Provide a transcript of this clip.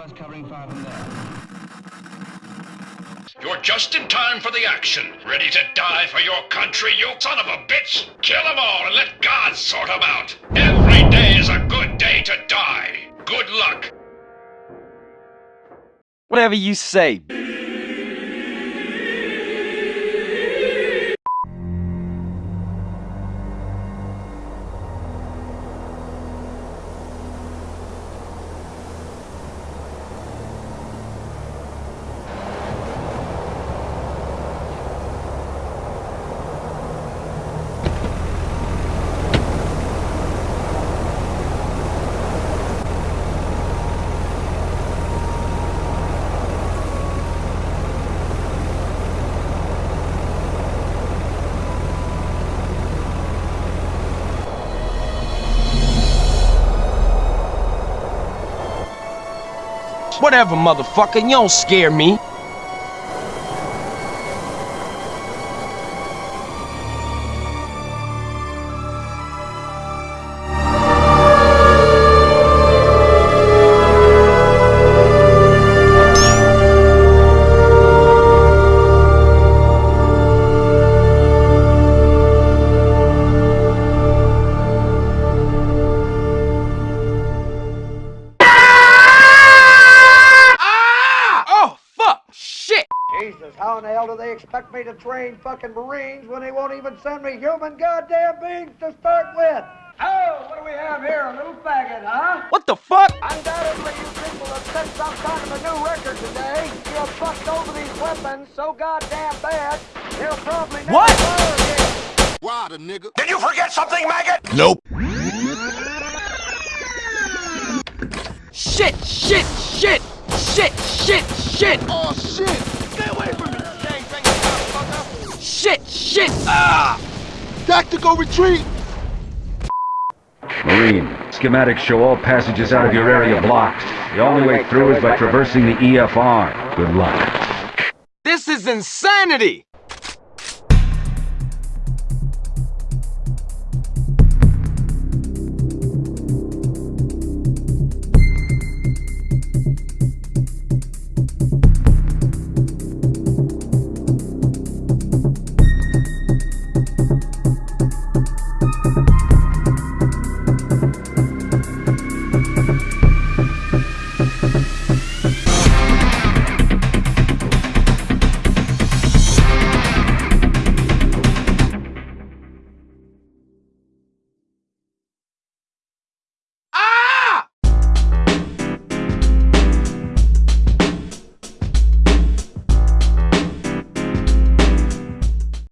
us covering fire from there. You're just in time for the action. Ready to die for your country, you son of a bitch? Kill them all and let God sort them out. Every day is a good day to die. Good luck. Whatever you say. Whatever, motherfucker, you don't scare me. How in the hell do they expect me to train fucking Marines when they won't even send me human goddamn beings to start with? Oh, what do we have here? A little faggot, huh? What the fuck? Undoubtedly, you people have set some kind of a new record today. You have fucked over these weapons so goddamn bad, they'll probably never What? fire again. Wada, nigga. Did you forget something, maggot? Nope. Shit, shit, shit, shit, shit, shit, Oh, shit. Shit, shit, ah! Tactical retreat. Marine, schematics show all passages out of your area blocked. The only way through is by traversing the EFR. Good luck. This is insanity!